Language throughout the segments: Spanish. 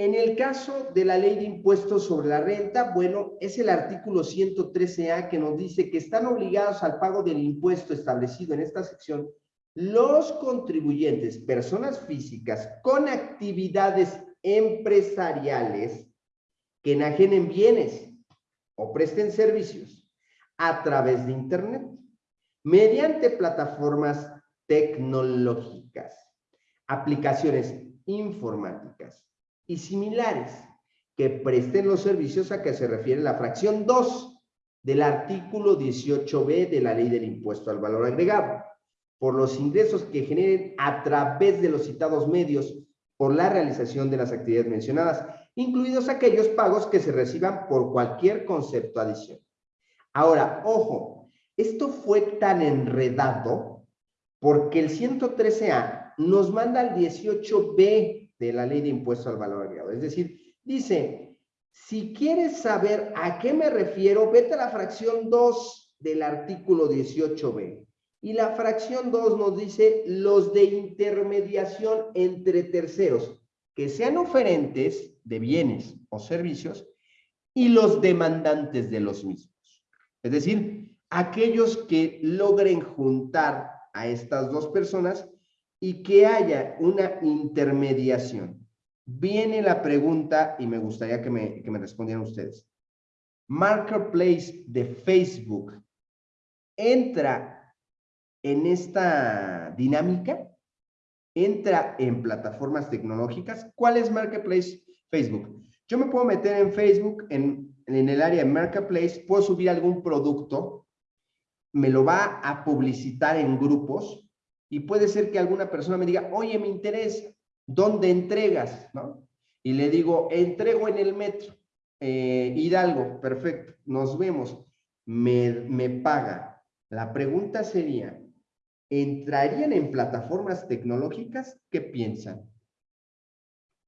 En el caso de la ley de impuestos sobre la renta, bueno, es el artículo 113A que nos dice que están obligados al pago del impuesto establecido en esta sección los contribuyentes, personas físicas con actividades empresariales que enajenen bienes o presten servicios a través de Internet mediante plataformas tecnológicas, aplicaciones informáticas y similares que presten los servicios a que se refiere la fracción 2 del artículo 18b de la ley del impuesto al valor agregado por los ingresos que generen a través de los citados medios por la realización de las actividades mencionadas, incluidos aquellos pagos que se reciban por cualquier concepto adicional. Ahora, ojo, esto fue tan enredado porque el 113A nos manda al 18B de la ley de impuesto al valor agregado. Es decir, dice, si quieres saber a qué me refiero, vete a la fracción 2 del artículo 18B. Y la fracción 2 nos dice los de intermediación entre terceros, que sean oferentes de bienes o servicios y los demandantes de los mismos. Es decir, aquellos que logren juntar a estas dos personas y que haya una intermediación. Viene la pregunta y me gustaría que me, que me respondieran ustedes. Marketplace de Facebook entra en esta dinámica, entra en plataformas tecnológicas. ¿Cuál es Marketplace? Facebook. Yo me puedo meter en Facebook, en, en el área de Marketplace, puedo subir algún producto, me lo va a publicitar en grupos y puede ser que alguna persona me diga, oye, me interesa, ¿dónde entregas? ¿No? Y le digo, entrego en el metro, eh, Hidalgo, perfecto, nos vemos, me, me paga. La pregunta sería, ¿entrarían en plataformas tecnológicas? ¿Qué piensan?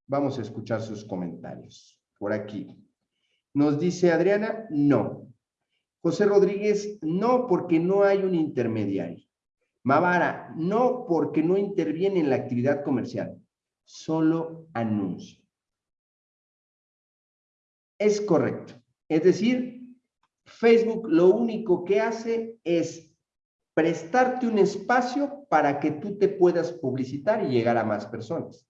Vamos a escuchar sus comentarios por aquí. Nos dice Adriana, no. José Rodríguez, no, porque no hay un intermediario. Mavara, no, porque no interviene en la actividad comercial. Solo anuncio. Es correcto. Es decir, Facebook lo único que hace es prestarte un espacio para que tú te puedas publicitar y llegar a más personas.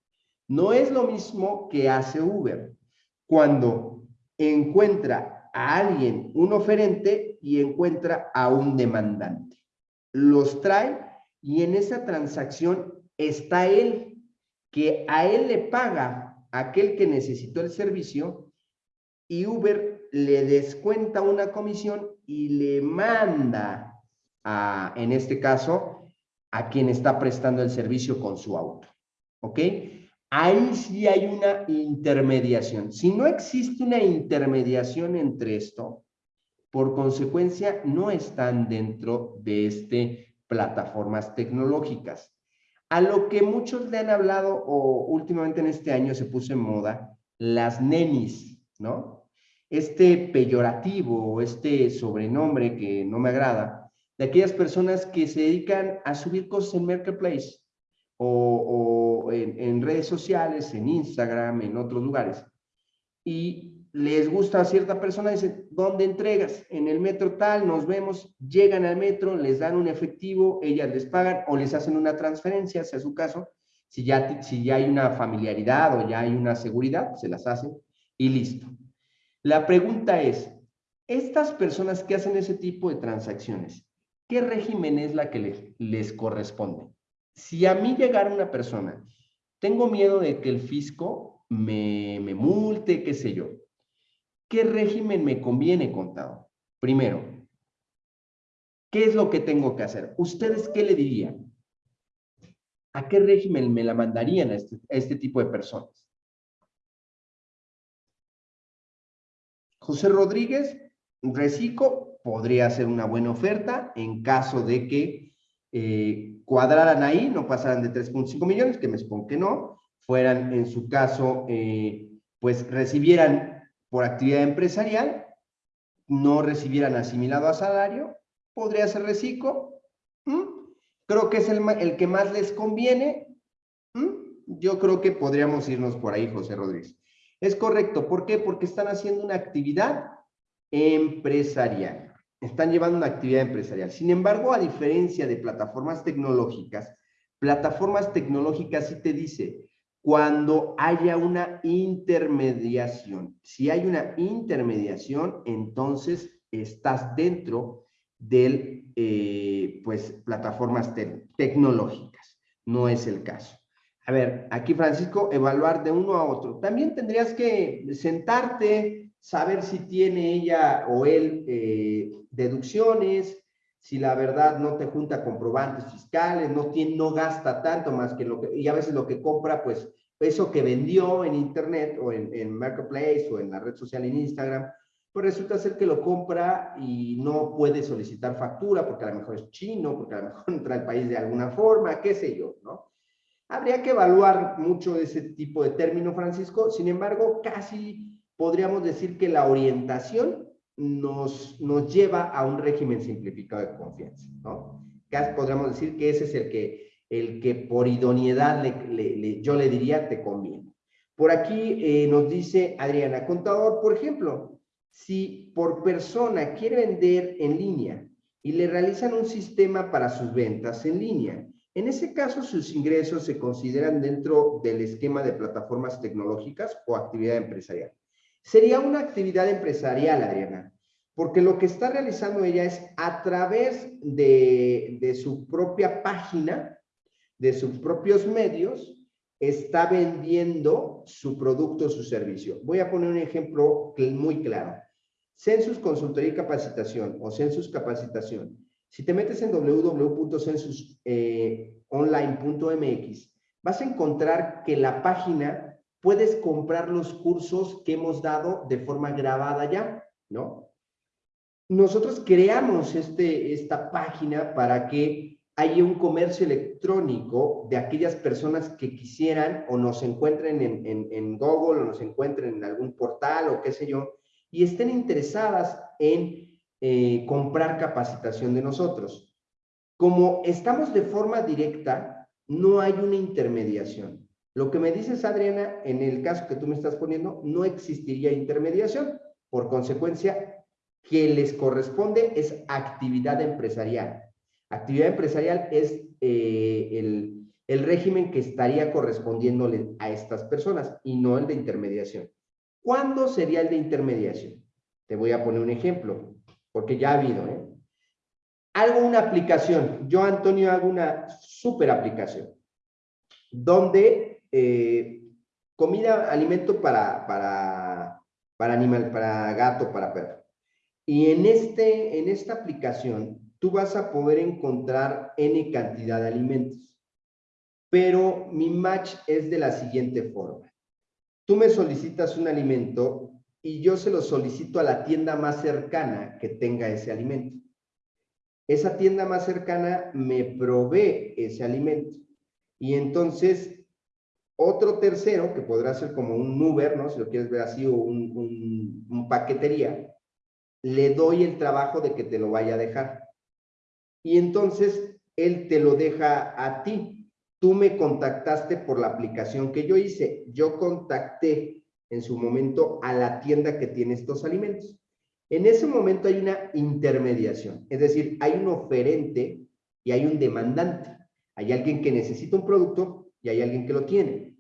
No es lo mismo que hace Uber cuando encuentra a alguien, un oferente, y encuentra a un demandante. Los trae y en esa transacción está él, que a él le paga aquel que necesitó el servicio y Uber le descuenta una comisión y le manda en este caso, a quien está prestando el servicio con su auto. ¿Ok? Ahí sí hay una intermediación. Si no existe una intermediación entre esto, por consecuencia, no están dentro de este plataformas tecnológicas. A lo que muchos le han hablado, o últimamente en este año se puso en moda, las nenis, ¿no? Este peyorativo, este sobrenombre que no me agrada, de aquellas personas que se dedican a subir cosas en Marketplace o, en, redes sociales, en Instagram, en otros lugares. Y les gusta a cierta persona, dice, ¿dónde entregas? En el metro tal, nos vemos, llegan al metro, les dan un efectivo, ellas les pagan o les hacen una transferencia, sea su caso. Si ya, si ya hay una familiaridad o ya hay una seguridad, se las hacen y listo. La pregunta es, estas personas que hacen ese tipo de transacciones, ¿qué régimen es la que les, corresponde? Si a mí llegara una persona, tengo miedo de que el fisco me, me multe, qué sé yo. ¿Qué régimen me conviene, contado? Primero, ¿qué es lo que tengo que hacer? ¿Ustedes qué le dirían? ¿A qué régimen me la mandarían a este, este tipo de personas? José Rodríguez, Recico, podría ser una buena oferta en caso de que eh, cuadraran ahí, no pasaran de 3.5 millones, que me supongo que no, fueran en su caso, eh, pues recibieran por actividad empresarial, no recibieran asimilado a salario, podría ser reciclo, creo que es el, el, que más les conviene, yo creo que podríamos irnos por ahí, José Rodríguez. Es correcto. ¿Por qué? Porque están haciendo una actividad empresarial. Están llevando una actividad empresarial. Sin embargo, a diferencia de plataformas tecnológicas, plataformas tecnológicas sí te dice, cuando haya una intermediación. Si hay una intermediación, entonces estás dentro de eh, pues, plataformas tecnológicas. No es el caso. A ver, aquí Francisco, evaluar de uno a otro. También tendrías que sentarte, saber si tiene ella o él eh, deducciones, si la verdad no te junta comprobantes fiscales, no, tiene, no gasta tanto más que lo que, y a veces lo que compra, pues eso que vendió en internet o en, en Marketplace o en la red social en Instagram, pues resulta ser que lo compra y no puede solicitar factura porque a lo mejor es chino, porque a lo mejor entra al país de alguna forma, qué sé yo, ¿no? Habría que evaluar mucho ese tipo de término, Francisco. Sin embargo, casi podríamos decir que la orientación nos, nos lleva a un régimen simplificado de confianza, ¿no? Podríamos decir que ese es el que, el que por idoneidad le, yo le diría te conviene. Por aquí eh, nos dice Adriana, contador, por ejemplo, si por persona quiere vender en línea y le realizan un sistema para sus ventas en línea, en ese caso sus ingresos se consideran dentro del esquema de plataformas tecnológicas o actividad empresarial. Sería una actividad empresarial, Adriana, porque lo que está realizando ella es a través de, su propia página, de sus propios medios, está vendiendo su producto o su servicio. Voy a poner un ejemplo muy claro. Census Consultoría y Capacitación o Census Capacitación. Si te metes en www.censusonline.mx, vas a encontrar que la página puedes comprar los cursos que hemos dado de forma grabada ya, ¿no? Nosotros creamos este, esta página para que hay un comercio electrónico de aquellas personas que quisieran o nos encuentren en, Google o nos encuentren en algún portal o qué sé yo, y estén interesadas en eh, comprar capacitación de nosotros. Como estamos de forma directa, no hay una intermediación. Lo que me dices, Adriana, en el caso que tú me estás poniendo, no existiría intermediación. Por consecuencia, que les corresponde es actividad empresarial. Actividad empresarial es eh, el, el régimen que estaría correspondiéndole a estas personas y no el de intermediación. ¿Cuándo sería el de intermediación? Te voy a poner un ejemplo, porque ya ha habido. ¿eh? Hago una aplicación, yo Antonio hago una super aplicación, donde eh, comida, alimento para, para, para animal, para gato, para perro. Y en, este, en esta aplicación tú vas a poder encontrar N cantidad de alimentos. Pero mi match es de la siguiente forma. Tú me solicitas un alimento y yo se lo solicito a la tienda más cercana que tenga ese alimento. Esa tienda más cercana me provee ese alimento. Y entonces, otro tercero, que podrá ser como un Uber, ¿no? Si lo quieres ver así, o un, un paquetería, le doy el trabajo de que te lo vaya a dejar y entonces él te lo deja a ti. Tú me contactaste por la aplicación que yo hice. Yo contacté en su momento a la tienda que tiene estos alimentos. En ese momento hay una intermediación, es decir, hay un oferente y hay un demandante. Hay alguien que necesita un producto y hay alguien que lo tiene.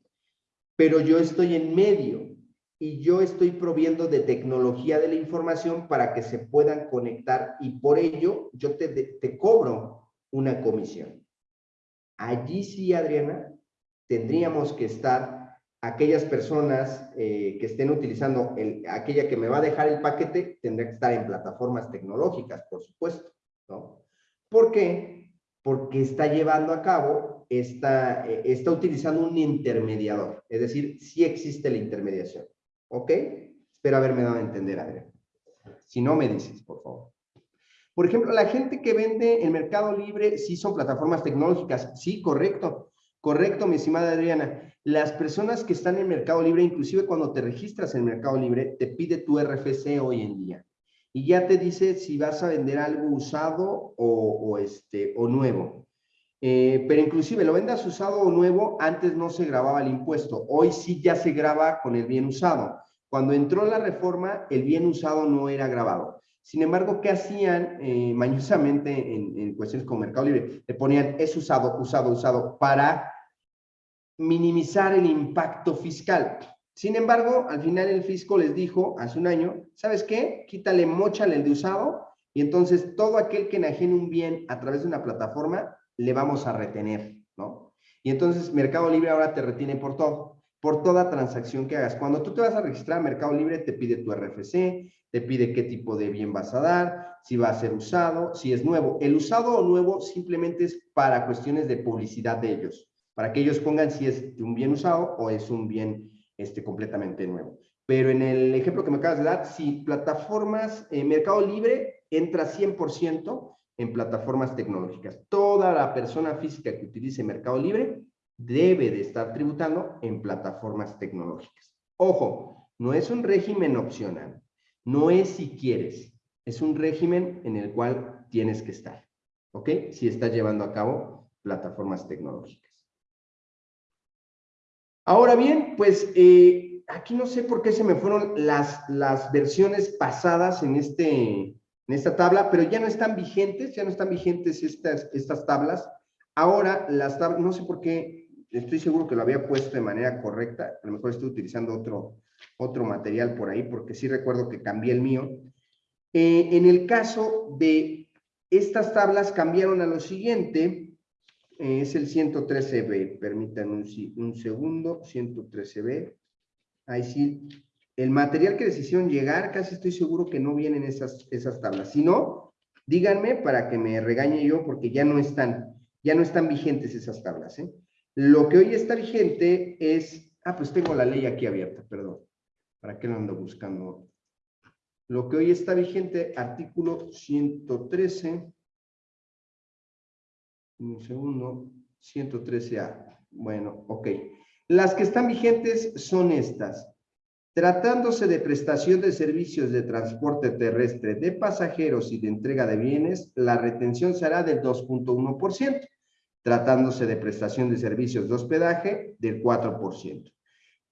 Pero yo estoy en medio y yo estoy proviendo de tecnología de la información para que se puedan conectar y por ello yo te, te cobro una comisión. Allí sí, Adriana, tendríamos que estar aquellas personas eh, que estén utilizando, el, aquella que me va a dejar el paquete, tendrá que estar en plataformas tecnológicas, por supuesto, ¿no? ¿Por qué? Porque está llevando a cabo, está, eh, está utilizando un intermediador, es decir, sí existe la intermediación. ¿Ok? Espero haberme dado a entender, Adrián. Si no, me dices, por favor. Por ejemplo, la gente que vende en Mercado Libre, sí son plataformas tecnológicas. Sí, correcto. Correcto, mi estimada Adriana. Las personas que están en Mercado Libre, inclusive cuando te registras en Mercado Libre, te pide tu RFC hoy en día. Y ya te dice si vas a vender algo usado o, este, o nuevo. Eh, pero inclusive lo vendas usado o nuevo, antes no se grababa el impuesto. Hoy sí ya se graba con el bien usado. Cuando entró la reforma, el bien usado no era grabado. Sin embargo, ¿qué hacían eh, mañosamente en, cuestiones como Mercado Libre? Le ponían es usado, usado, usado para minimizar el impacto fiscal. Sin embargo, al final el fisco les dijo hace un año, ¿sabes qué? Quítale, mochale el de usado y entonces todo aquel que enajene un bien a través de una plataforma, le vamos a retener, ¿no? Y entonces Mercado Libre ahora te retiene por todo, por toda transacción que hagas. Cuando tú te vas a registrar Mercado Libre, te pide tu RFC, te pide qué tipo de bien vas a dar, si va a ser usado, si es nuevo. El usado o nuevo simplemente es para cuestiones de publicidad de ellos, para que ellos pongan si es un bien usado o es un bien este, completamente nuevo. Pero en el ejemplo que me acabas de dar, si plataformas, eh, Mercado Libre entra 100% en plataformas tecnológicas. Toda la persona física que utilice Mercado Libre debe de estar tributando en plataformas tecnológicas. Ojo, no es un régimen opcional. No es si quieres, es un régimen en el cual tienes que estar, ¿ok? Si estás llevando a cabo plataformas tecnológicas. Ahora bien, pues eh, aquí no sé por qué se me fueron las, las versiones pasadas en, este, en esta tabla, pero ya no están vigentes, ya no están vigentes estas, estas tablas. Ahora las tablas, no sé por qué, estoy seguro que lo había puesto de manera correcta, a lo mejor estoy utilizando otro, otro material por ahí, porque sí recuerdo que cambié el mío. Eh, en el caso de estas tablas cambiaron a lo siguiente, eh, es el 113B, permítanme un, un segundo, 113B, ahí sí, el material que les hicieron llegar, casi estoy seguro que no vienen esas, esas tablas, si no, díganme para que me regañe yo, porque ya no están, ya no están vigentes esas tablas, ¿eh? Lo que hoy está vigente es, ah, pues tengo la ley aquí abierta, perdón. ¿Para qué lo ando buscando? Lo que hoy está vigente, artículo 113, un segundo, 113A. Bueno, ok. Las que están vigentes son estas. Tratándose de prestación de servicios de transporte terrestre de pasajeros y de entrega de bienes, la retención será del 2.1%. Tratándose de prestación de servicios de hospedaje, del 4%.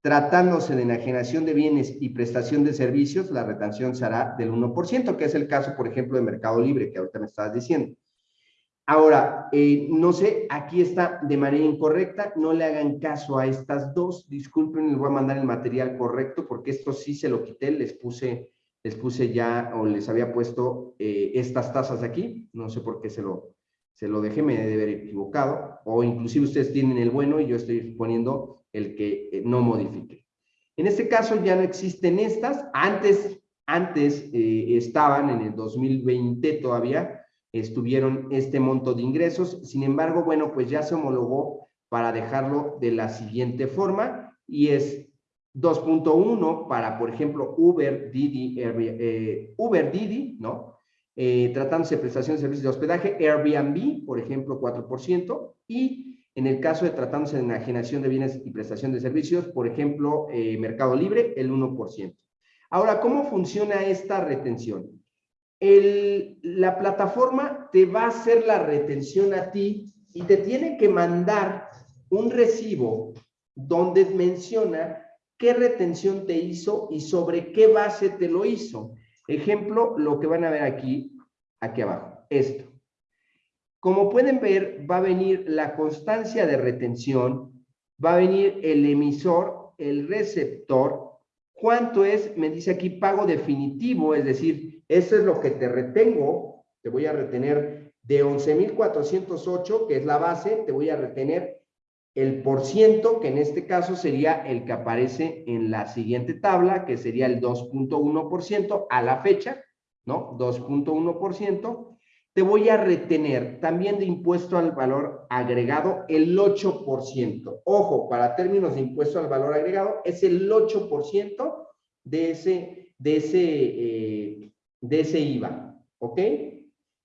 Tratándose de enajenación de bienes y prestación de servicios, la retención será del 1%, que es el caso, por ejemplo, de Mercado Libre, que ahorita me estabas diciendo. Ahora, eh, no sé, aquí está de manera incorrecta, no le hagan caso a estas dos, disculpen, les voy a mandar el material correcto, porque esto sí se lo quité, les puse, les puse ya, o les había puesto eh, estas tasas aquí, no sé por qué se lo, se lo dejé, me debe haber equivocado, o inclusive ustedes tienen el bueno y yo estoy poniendo el que eh, no modifique. En este caso ya no existen estas, antes, antes estaban en el 2020 todavía, estuvieron este monto de ingresos, sin embargo, bueno, pues ya se homologó para dejarlo de la siguiente forma y es 2.1 para, por ejemplo, Uber, Didi, eh, Uber, Didi, ¿no? tratándose de prestación de servicios de hospedaje, Airbnb, por ejemplo, 4%, y en el caso de tratándose de enajenación de bienes y prestación de servicios, por ejemplo, eh, Mercado Libre, el 1%. Ahora, ¿cómo funciona esta retención? La plataforma te va a hacer la retención a ti y te tiene que mandar un recibo donde menciona qué retención te hizo y sobre qué base te lo hizo. Ejemplo, lo que van a ver aquí, aquí abajo, esto. Como pueden ver, va a venir la constancia de retención, va a venir el emisor, el receptor. ¿Cuánto es? Me dice aquí pago definitivo, es decir, eso es lo que te retengo. Te voy a retener de 11,408, que es la base, te voy a retener el por ciento, que en este caso sería el que aparece en la siguiente tabla, que sería el 2.1% a la fecha, ¿no? 2.1% te voy a retener también de impuesto al valor agregado el 8%. Ojo, para términos de impuesto al valor agregado es el 8% de ese, de, ese, eh, de ese IVA, ¿ok?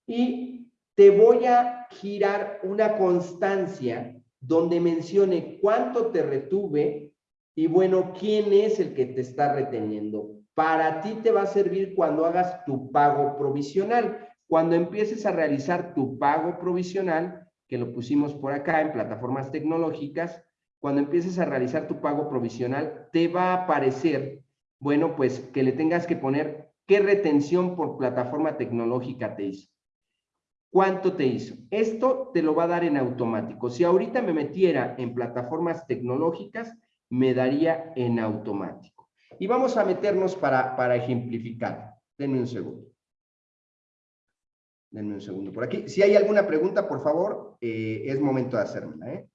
Y te voy a girar una constancia donde mencione cuánto te retuve y bueno, quién es el que te está reteniendo. Para ti te va a servir cuando hagas tu pago provisional. Cuando empieces a realizar tu pago provisional, que lo pusimos por acá en plataformas tecnológicas, cuando empieces a realizar tu pago provisional, te va a aparecer, bueno, pues que le tengas que poner qué retención por plataforma tecnológica te hizo. ¿Cuánto te hizo? Esto te lo va a dar en automático. Si ahorita me metiera en plataformas tecnológicas, me daría en automático. Y vamos a meternos para, para ejemplificar. Denme un segundo. Denme un segundo por aquí. Si hay alguna pregunta, por favor, eh, es momento de hacérmela. ¿eh?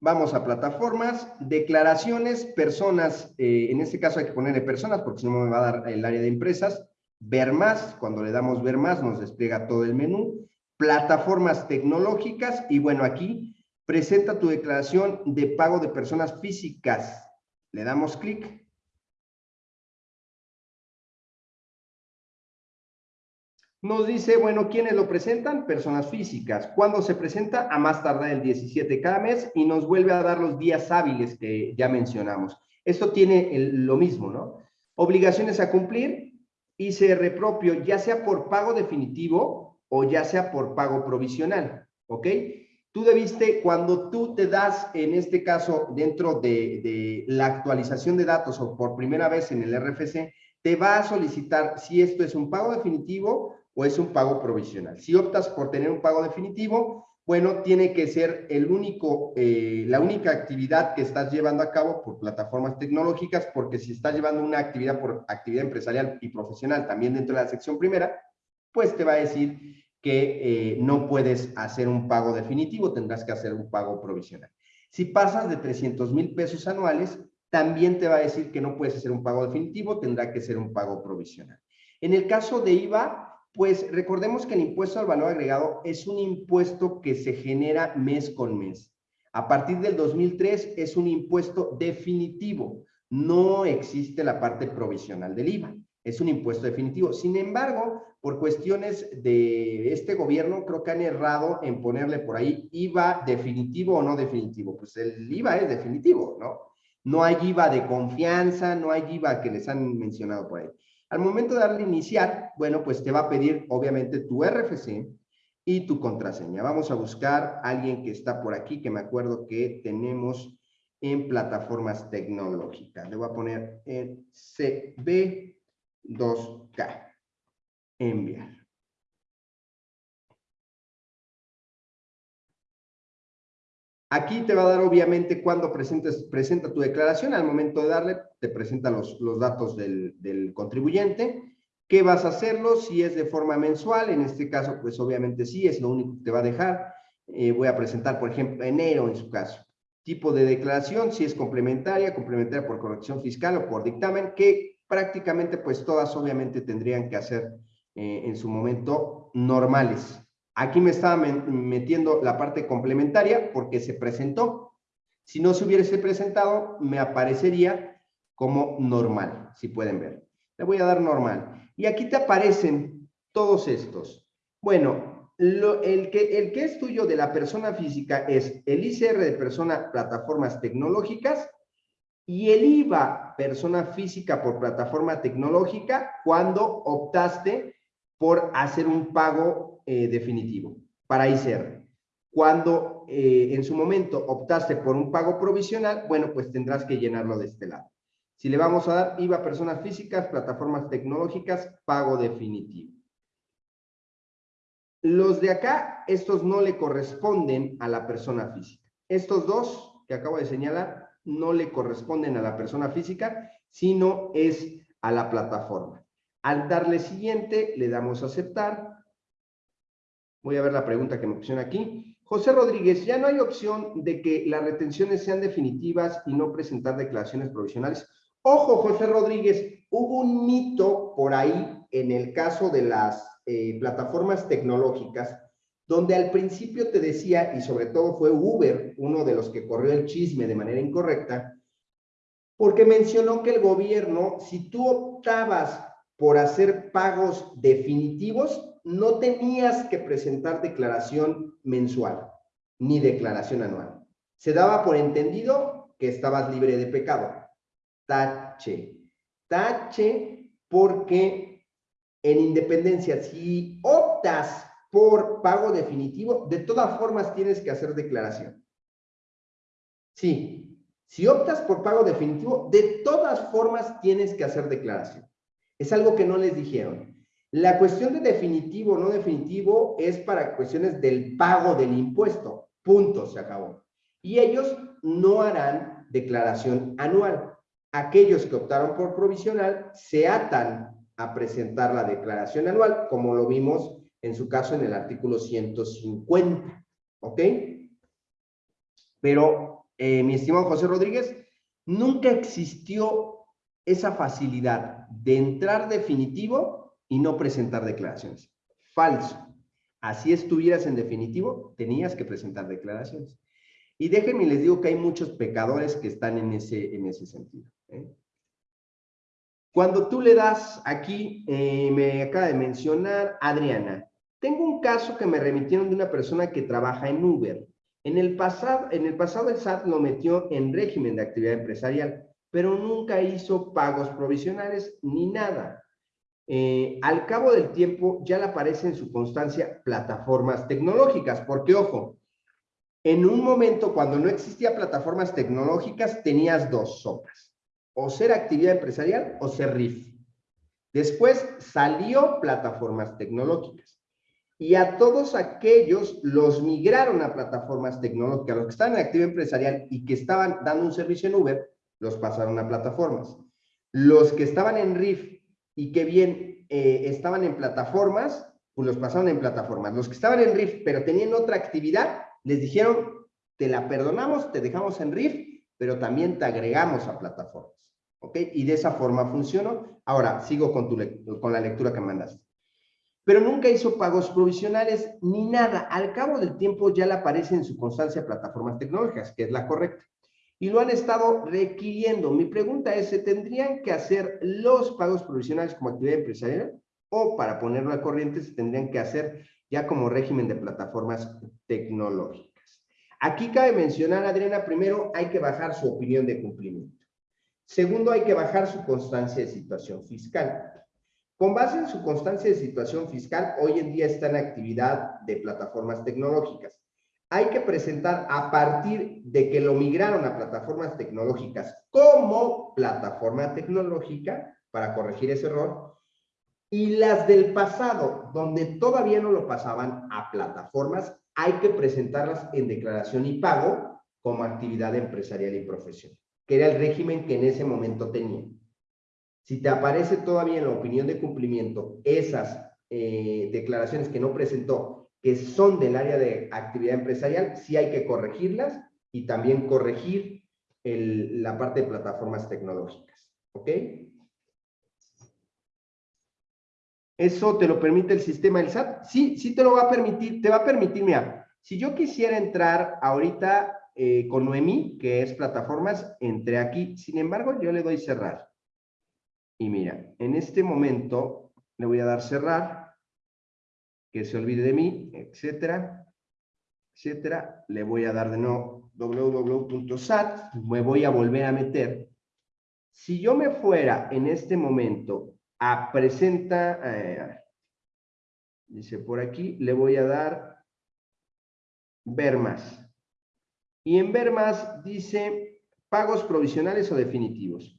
Vamos a plataformas, declaraciones, personas, eh, en este caso hay que ponerle personas porque si no me va a dar el área de empresas, ver más, cuando le damos ver más nos despliega todo el menú, plataformas tecnológicas y bueno aquí presenta tu declaración de pago de personas físicas, le damos clic Nos dice, bueno, ¿quiénes lo presentan? Personas físicas. ¿Cuándo se presenta? A más tardar el 17 cada mes y nos vuelve a dar los días hábiles que ya mencionamos. Esto tiene lo mismo, ¿no? Obligaciones a cumplir, ICR propio, ya sea por pago definitivo o ya sea por pago provisional, ¿ok? Tú debiste, cuando tú te das, en este caso, dentro de, la actualización de datos o por primera vez en el RFC, te va a solicitar si esto es un pago definitivo o es un pago provisional. Si optas por tener un pago definitivo, bueno, tiene que ser el único, eh, la única actividad que estás llevando a cabo por plataformas tecnológicas, porque si estás llevando una actividad por actividad empresarial y profesional también dentro de la sección primera, pues te va a decir que eh, no puedes hacer un pago definitivo, tendrás que hacer un pago provisional. Si pasas de 300 mil pesos anuales, también te va a decir que no puedes hacer un pago definitivo, tendrá que ser un pago provisional. En el caso de IVA, pues recordemos que el impuesto al valor agregado es un impuesto que se genera mes con mes. A partir del 2003 es un impuesto definitivo. No existe la parte provisional del IVA. Es un impuesto definitivo. Sin embargo, por cuestiones de este gobierno, creo que han errado en ponerle por ahí IVA definitivo o no definitivo. Pues el IVA es definitivo, ¿no? No hay IVA de confianza, no hay IVA que les han mencionado por ahí. Al momento de darle iniciar, bueno, pues te va a pedir obviamente tu RFC y tu contraseña. Vamos a buscar a alguien que está por aquí, que me acuerdo que tenemos en plataformas tecnológicas. Le voy a poner en CB2K. Enviar. Aquí te va a dar obviamente cuando presentes, presenta tu declaración, al momento de darle te presenta los, los datos del, contribuyente, ¿qué vas a hacerlo? Si es de forma mensual, en este caso pues obviamente sí, es lo único que te va a dejar, eh, voy a presentar por ejemplo enero en su caso, tipo de declaración, si es complementaria, complementaria por corrección fiscal o por dictamen, que prácticamente pues todas obviamente tendrían que hacer eh, en su momento normales, Aquí me estaba metiendo la parte complementaria porque se presentó. Si no se hubiese presentado, me aparecería como normal, si pueden ver. Le voy a dar normal. Y aquí te aparecen todos estos. Bueno, el, que, el que es tuyo de la persona física es el ICR de persona plataformas tecnológicas y el IVA persona física por plataforma tecnológica cuando optaste por hacer un pago eh, definitivo para ICR. Cuando eh, en su momento optaste por un pago provisional, bueno, pues tendrás que llenarlo de este lado. Si le vamos a dar IVA a personas físicas, plataformas tecnológicas, pago definitivo. Los de acá, estos no le corresponden a la persona física. Estos dos que acabo de señalar no le corresponden a la persona física, sino es a la plataforma. Al darle siguiente, le damos a aceptar Voy a ver la pregunta que me pusieron aquí. José Rodríguez, ya no hay opción de que las retenciones sean definitivas y no presentar declaraciones provisionales. Ojo, José Rodríguez, hubo un mito por ahí en el caso de las eh, plataformas tecnológicas, donde al principio te decía, y sobre todo fue Uber, uno de los que corrió el chisme de manera incorrecta, porque mencionó que el gobierno, si tú optabas por hacer pagos definitivos, no tenías que presentar declaración mensual ni declaración anual. Se daba por entendido que estabas libre de pecado. Tache. tache, porque en independencia, si optas por pago definitivo, de todas formas tienes que hacer declaración. Sí, si optas por pago definitivo, de todas formas tienes que hacer declaración. Es algo que no les dijeron. La cuestión de definitivo o no definitivo es para cuestiones del pago del impuesto. Punto, se acabó. Y ellos no harán declaración anual. Aquellos que optaron por provisional se atan a presentar la declaración anual, como lo vimos en su caso en el artículo 150. ¿Ok? Pero, eh, mi estimado José Rodríguez, nunca existió esa facilidad de entrar definitivo y no presentar declaraciones. Falso. Así estuvieras en definitivo, tenías que presentar declaraciones. Y déjenme les digo que hay muchos pecadores que están en ese, en ese sentido. ¿eh? Cuando tú le das aquí, eh, me acaba de mencionar Adriana, tengo un caso que me remitieron de una persona que trabaja en Uber. En el, pasado, en el pasado el SAT lo metió en régimen de actividad empresarial, pero nunca hizo pagos provisionales ni nada. Eh, al cabo del tiempo ya le aparece en su constancia plataformas tecnológicas, porque ojo, en un momento cuando no existía plataformas tecnológicas tenías dos sopas, o ser actividad empresarial o ser RIF. Después salió plataformas tecnológicas y a todos aquellos los migraron a plataformas tecnológicas, los que estaban en actividad empresarial y que estaban dando un servicio en Uber, los pasaron a plataformas. Los que estaban en RIF y que bien eh, estaban en plataformas, pues los pasaron en plataformas. Los que estaban en RIF pero tenían otra actividad, les dijeron, te la perdonamos, te dejamos en RIF, pero también te agregamos a plataformas. ¿Ok? Y de esa forma funcionó. Ahora, sigo con, tu con la lectura que mandaste pero nunca hizo pagos provisionales ni nada. Al cabo del tiempo ya le aparece en su constancia plataformas tecnológicas, que es la correcta. Y lo han estado requiriendo. Mi pregunta es, ¿se tendrían que hacer los pagos provisionales como actividad empresarial? O para ponerlo al corriente, se tendrían que hacer ya como régimen de plataformas tecnológicas. Aquí cabe mencionar, Adriana, primero hay que bajar su opinión de cumplimiento. Segundo, hay que bajar su constancia de situación fiscal. Con base en su constancia de situación fiscal, hoy en día está en actividad de plataformas tecnológicas. Hay que presentar a partir de que lo migraron a plataformas tecnológicas como plataforma tecnológica para corregir ese error y las del pasado, donde todavía no lo pasaban a plataformas, hay que presentarlas en declaración y pago como actividad empresarial y profesional, que era el régimen que en ese momento tenían. Si te aparece todavía en la opinión de cumplimiento esas eh, declaraciones que no presentó, que son del área de actividad empresarial, sí hay que corregirlas y también corregir la parte de plataformas tecnológicas. ¿Ok? ¿Eso te lo permite el sistema del SAT? Sí, sí te lo va a permitir, te va a permitir, mira, si yo quisiera entrar ahorita eh, con Noemí, que es plataformas, entré aquí, sin embargo, yo le doy cerrar. Y mira, en este momento le voy a dar cerrar, que se olvide de mí, etcétera, etcétera. Le voy a dar de nuevo www.sat, me voy a volver a meter. Si yo me fuera en este momento a presenta, eh, dice por aquí, le voy a dar ver más. Y en ver más dice pagos provisionales o definitivos.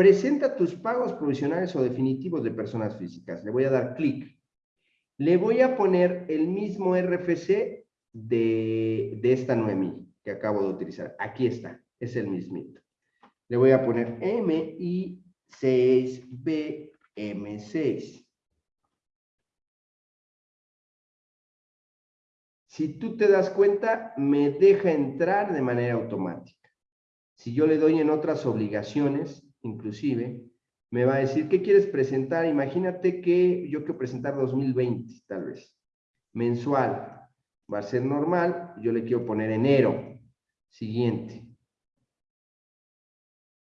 Presenta tus pagos provisionales o definitivos de personas físicas. Le voy a dar clic. Le voy a poner el mismo RFC de, esta Noemi que acabo de utilizar. Aquí está, es el mismito. Le voy a poner MI6BM6. Si tú te das cuenta, me deja entrar de manera automática. Si yo le doy en otras obligaciones, inclusive, me va a decir, ¿qué quieres presentar? Imagínate que yo quiero presentar 2020, tal vez. Mensual. Va a ser normal. Yo le quiero poner enero. Siguiente.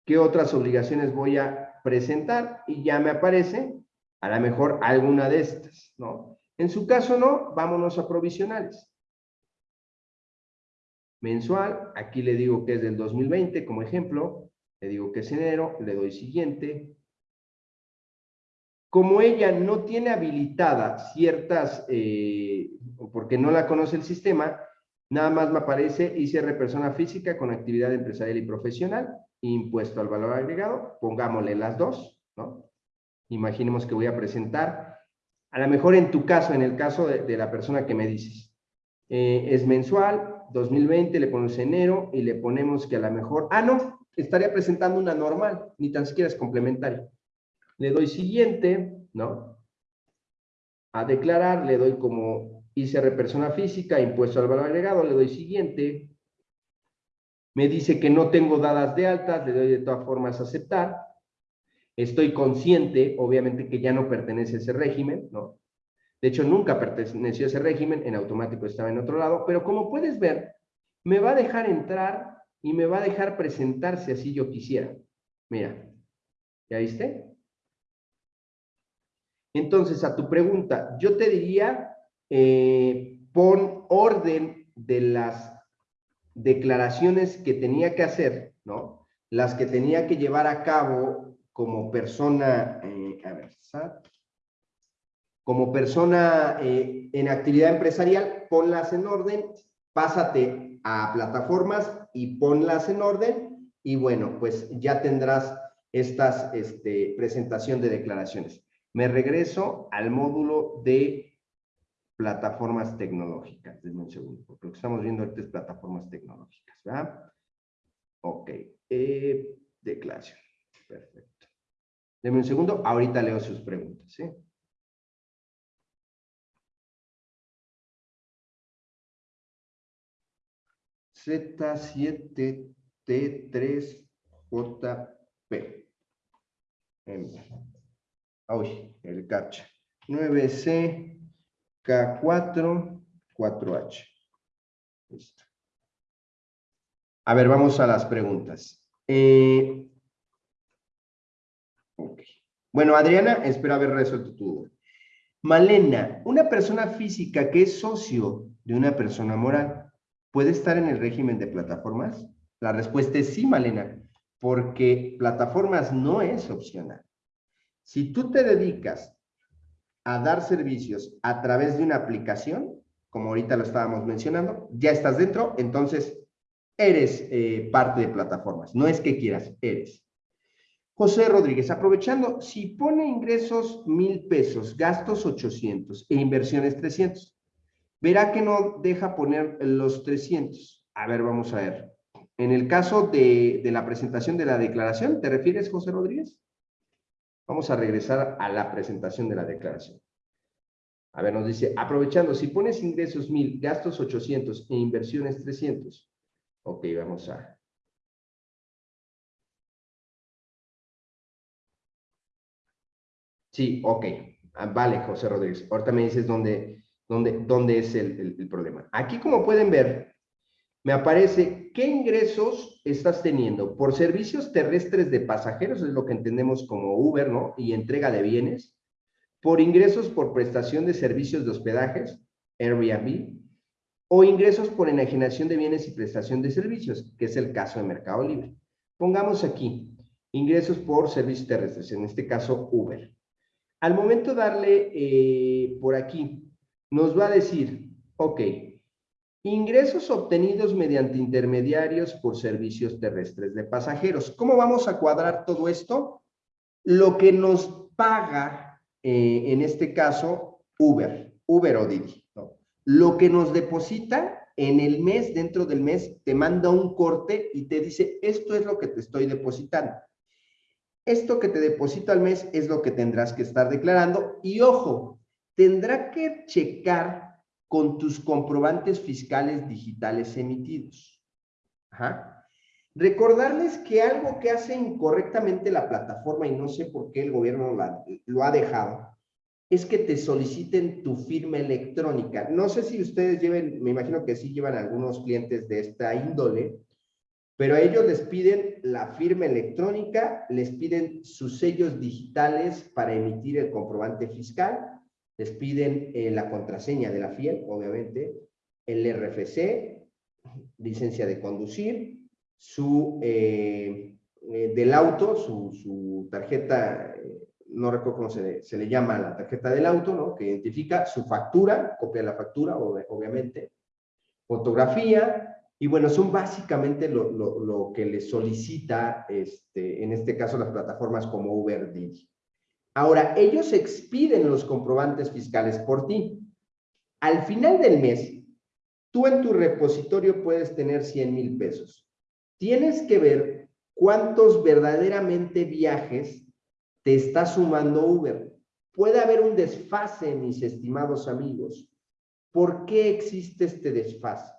¿Qué otras obligaciones voy a presentar? Y ya me aparece, a lo mejor, alguna de estas, ¿no? En su caso, no. Vámonos a provisionales. Mensual. Aquí le digo que es del 2020, como ejemplo le digo que es enero, le doy siguiente, como ella no tiene habilitadas ciertas, eh, porque no la conoce el sistema, nada más me aparece ICR persona física con actividad empresarial y profesional, impuesto al valor agregado, pongámosle las dos, ¿no? Imaginemos que voy a presentar, a lo mejor en tu caso, en el caso de, la persona que me dices, eh, es mensual, 2020, le ponemos enero y le ponemos que a lo mejor, ah, no, estaría presentando una normal, ni tan siquiera es complementaria le doy siguiente, ¿no? A declarar, le doy como ICR persona física, impuesto al valor agregado, le doy siguiente. Me dice que no tengo dadas de altas, le doy de todas formas aceptar. Estoy consciente, obviamente, que ya no pertenece a ese régimen, ¿no? De hecho, nunca perteneció a ese régimen, en automático estaba en otro lado, pero como puedes ver, me va a dejar entrar y me va a dejar presentarse así yo quisiera. Mira, ¿ya viste? Entonces, a tu pregunta, yo te diría, eh, pon orden de las declaraciones que tenía que hacer, ¿no? Las que tenía que llevar a cabo como persona, eh, a ver, como persona eh, en actividad empresarial, ponlas en orden, pásate a plataformas y ponlas en orden y bueno, pues ya tendrás estas este, presentación de declaraciones. Me regreso al módulo de plataformas tecnológicas. Denme un segundo, porque lo que estamos viendo ahorita es plataformas tecnológicas, ¿verdad? Ok. Eh, declaración. Perfecto. Denme un segundo, ahorita leo sus preguntas, ¿sí? Z7T3JP. Uy, el captcha. 9C, K4, 4H. Listo. A ver, vamos a las preguntas. Eh, bueno, Adriana, espero haber resuelto tu duda. Malena, ¿una persona física que es socio de una persona moral puede estar en el régimen de plataformas? La respuesta es sí, Malena, porque plataformas no es opcional. Si tú te dedicas a dar servicios a través de una aplicación, como ahorita lo estábamos mencionando, ya estás dentro, entonces eres eh, parte de plataformas. No es que quieras, eres. José Rodríguez, aprovechando, si pone ingresos mil pesos, gastos 800 e inversiones 300, verá que no deja poner los 300. A ver, vamos a ver. En el caso de, de la presentación de la declaración, ¿te refieres, José Rodríguez? Vamos a regresar a la presentación de la declaración. A ver, nos dice, aprovechando, si pones ingresos 1000, gastos 800 e inversiones 300. Ok, vamos a... Sí, ok. Ah, vale, José Rodríguez. Ahorita me dices dónde, dónde, dónde es el, el problema. Aquí, como pueden ver, me aparece qué ingresos estás teniendo por servicios terrestres de pasajeros, es lo que entendemos como Uber, ¿no? Y entrega de bienes, por ingresos por prestación de servicios de hospedajes, Airbnb, o ingresos por enajenación de bienes y prestación de servicios, que es el caso de Mercado Libre. Pongamos aquí, ingresos por servicios terrestres, en este caso Uber. Al momento darle eh, por aquí, nos va a decir, ok, Ingresos obtenidos mediante intermediarios por servicios terrestres de pasajeros. ¿Cómo vamos a cuadrar todo esto? Lo que nos paga, eh, en este caso, Uber, Uber o Didi. Lo que nos deposita en el mes, dentro del mes, te manda un corte y te dice, esto es lo que te estoy depositando. Esto que te deposito al mes es lo que tendrás que estar declarando. Y ojo, tendrá que checar con tus comprobantes fiscales digitales emitidos. Recordarles que algo que hace incorrectamente la plataforma, y no sé por qué el gobierno lo ha dejado, es que te soliciten tu firma electrónica. No sé si ustedes lleven, me imagino que sí llevan algunos clientes de esta índole, pero a ellos les piden la firma electrónica, les piden sus sellos digitales para emitir el comprobante fiscal les piden eh, la contraseña de la FIEL, obviamente, el RFC, licencia de conducir, su, eh, eh, del auto, su, tarjeta no recuerdo cómo se, se, le llama la tarjeta del auto, ¿no? Que identifica su factura, copia la factura, obviamente, fotografía, y bueno, son básicamente lo, lo, lo, que le solicita, este, en este caso, las plataformas como Uber Didi. Ahora, ellos expiden los comprobantes fiscales por ti. Al final del mes, tú en tu repositorio puedes tener 100 mil pesos. Tienes que ver cuántos verdaderamente viajes te está sumando Uber. Puede haber un desfase, mis estimados amigos. ¿Por qué existe este desfase?